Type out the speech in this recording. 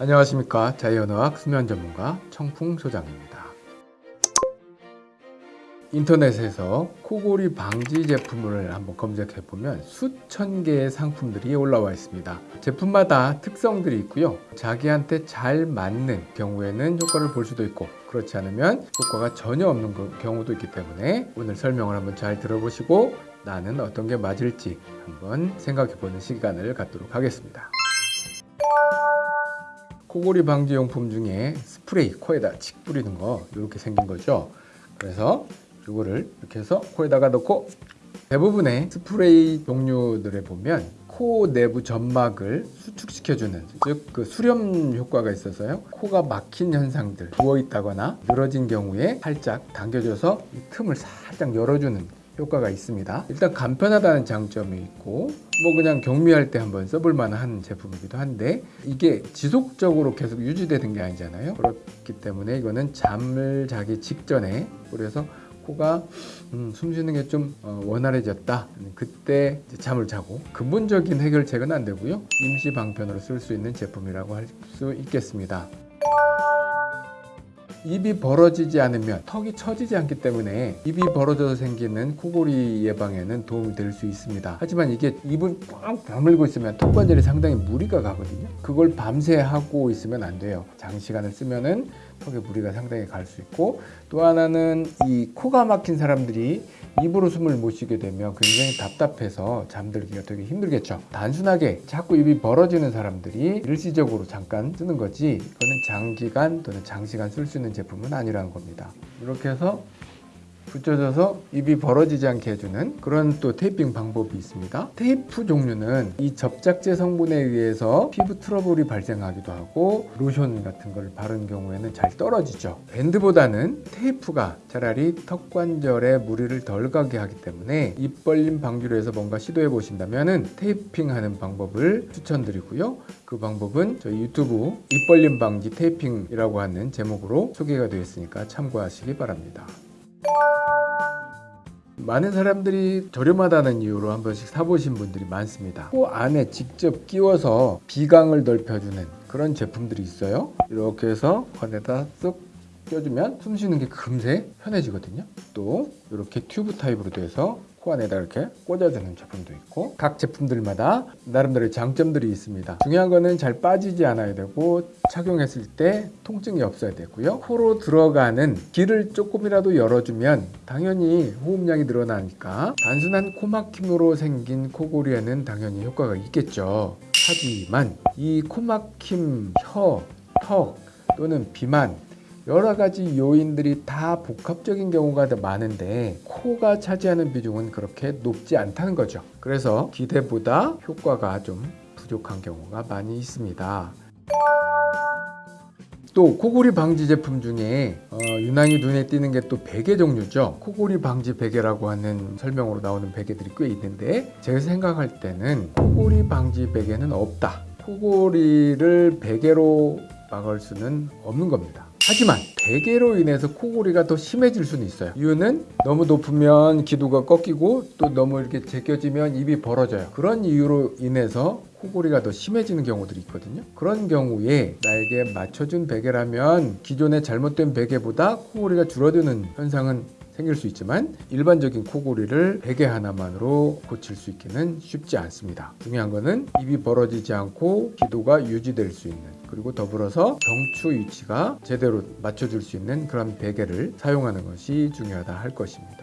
안녕하십니까 자이언어학 수면 전문가 청풍 소장입니다. 인터넷에서 코골이 방지 제품을 한번 검색해 보면 수천 개의 상품들이 올라와 있습니다. 제품마다 특성들이 있고요. 자기한테 잘 맞는 경우에는 효과를 볼 수도 있고 그렇지 않으면 효과가 전혀 없는 그 경우도 있기 때문에 오늘 설명을 한번 잘 들어보시고 나는 어떤 게 맞을지 한번 생각해 보는 시간을 갖도록 하겠습니다. 코골이 방지 용품 중에 스프레이 코에다 칙 뿌리는 거 이렇게 생긴 거죠. 그래서 이거를 이렇게 해서 코에다가 넣고 대부분의 스프레이 종류들에 보면 코 내부 점막을 수축시켜주는 즉 그 수렴 효과가 있어서요. 코가 막힌 현상들 부어 있다거나 늘어진 경우에 살짝 당겨줘서 이 틈을 살짝 열어주는 효과가 있습니다. 일단 간편하다는 장점이 있고 뭐 그냥 경미할 때 한번 써볼 만한 제품이기도 한데 이게 지속적으로 계속 유지되는 게 아니잖아요. 그렇기 때문에 이거는 잠을 자기 직전에 그래서 코가 음, 숨 쉬는 게좀 어, 원활해졌다. 그때 잠을 자고 근본적인 해결책은 안 되고요. 임시 방편으로 쓸 수 있는 제품이라고 할 수 있겠습니다 입이 벌어지지 않으면 턱이 처지지 않기 때문에 입이 벌어져서 생기는 코골이 예방에는 도움이 될 수 있습니다. 하지만 이게 입을 꽉 다물고 있으면 턱 관절이 상당히 무리가 가거든요. 그걸 밤새 하고 있으면 안 돼요. 장시간을 쓰면은 턱에 무리가 상당히 갈 수 있고 또 하나는 이 코가 막힌 사람들이 입으로 숨을 못 쉬게 되면 굉장히 답답해서 잠들기가 되게 힘들겠죠. 단순하게 자꾸 입이 벌어지는 사람들이 일시적으로 잠깐 쓰는 거지 이거는 장기간 또는 장시간 쓸 수 있는 제품은 아니라는 겁니다. 이렇게 해서 붙여줘서 입이 벌어지지 않게 해주는 그런 또 테이핑 방법이 있습니다. 테이프 종류는 이 접착제 성분에 의해서 피부 트러블이 발생하기도 하고 로션 같은 걸 바른 경우에는 잘 떨어지죠. 밴드보다는 테이프가 차라리 턱 관절에 무리를 덜 가게 하기 때문에 입 벌림 방지로 해서 뭔가 시도해 보신다면 테이핑 하는 방법을 추천드리고요. 그 방법은 저희 유튜브 입 벌림 방지 테이핑이라고 하는 제목으로 소개가 되어 있으니까 참고하시기 바랍니다 많은 사람들이 저렴하다는 이유로 한 번씩 사보신 분들이 많습니다. 코 안에 직접 끼워서 비강을 넓혀주는 그런 제품들이 있어요. 이렇게 해서 안에다 쓱 껴주면 숨 쉬는 게 금세 편해지거든요. 또 이렇게 튜브 타입으로 돼서 코 안에다 이렇게 꽂아주는 제품도 있고 각 제품들마다 나름대로 장점들이 있습니다. 중요한 거는 잘 빠지지 않아야 되고 착용했을 때 통증이 없어야 되고요. 코로 들어가는 길을 조금이라도 열어주면 당연히 호흡량이 늘어나니까 단순한 코막힘으로 생긴 코골이에는 당연히 효과가 있겠죠. 하지만 이 코막힘, 혀, 턱 또는 비만 여러 가지 요인들이 다 복합적인 경우가 더 많은데 코가 차지하는 비중은 그렇게 높지 않다는 거죠. 그래서 기대보다 효과가 좀 부족한 경우가 많이 있습니다. 또 코골이 방지 제품 중에 어, 유난히 눈에 띄는 게 또 베개 종류죠. 코골이 방지 베개라고 하는 설명으로 나오는 베개들이 꽤 있는데 제가 생각할 때는 코골이 방지 베개는 없다. 코골이를 베개로 막을 수는 없는 겁니다 하지만 베개로 인해서 코골이가 더 심해질 수는 있어요. 이유는 너무 높으면 기도가 꺾이고 또 너무 이렇게 제껴지면 입이 벌어져요. 그런 이유로 인해서 코골이가 더 심해지는 경우들이 있거든요. 그런 경우에 나에게 맞춰준 베개라면 기존의 잘못된 베개보다 코골이가 줄어드는 현상은 생길 수 있지만 일반적인 코골이를 베개 하나만으로 고칠 수 있기는 쉽지 않습니다. 중요한 거는 입이 벌어지지 않고 기도가 유지될 수 있는 그리고 더불어서 경추 위치가 제대로 맞춰줄 수 있는 그런 베개를 사용하는 것이 중요하다 할 것입니다